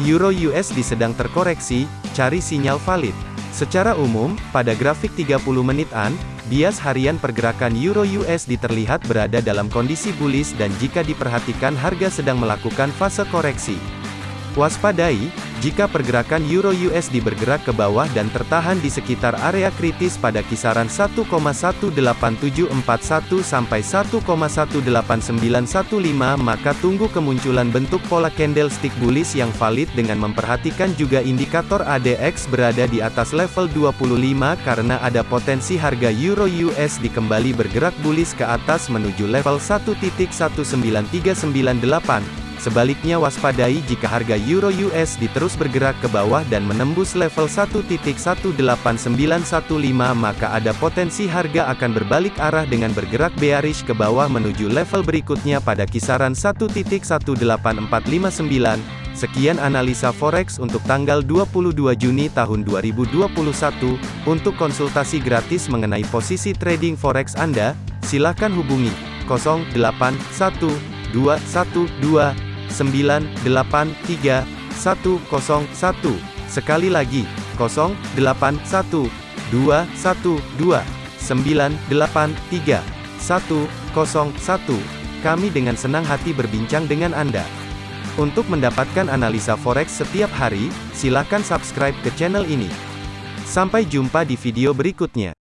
Euro USD sedang terkoreksi, cari sinyal valid. Secara umum, pada grafik 30 menitan, bias harian pergerakan Euro USD terlihat berada dalam kondisi bullish dan jika diperhatikan harga sedang melakukan fase koreksi. Waspadai, jika pergerakan Euro USD bergerak ke bawah dan tertahan di sekitar area kritis pada kisaran 1,18741 sampai 1,18915 maka tunggu kemunculan bentuk pola candlestick bullish yang valid dengan memperhatikan juga indikator ADX berada di atas level 25 karena ada potensi harga Euro USD kembali bergerak bullish ke atas menuju level 1.19398. Sebaliknya waspadai jika harga Euro USD terus bergerak ke bawah dan menembus level 1.18915 maka ada potensi harga akan berbalik arah dengan bergerak bearish ke bawah menuju level berikutnya pada kisaran 1.18459. Sekian analisa forex untuk tanggal 22 Juni tahun 2021. Untuk konsultasi gratis mengenai posisi trading forex Anda, silakan hubungi 081212 983 101. Sekali lagi, 081 212 983 101. Kami dengan senang hati berbincang dengan Anda. Untuk mendapatkan analisa forex setiap hari, silakan subscribe ke channel ini. Sampai jumpa di video berikutnya.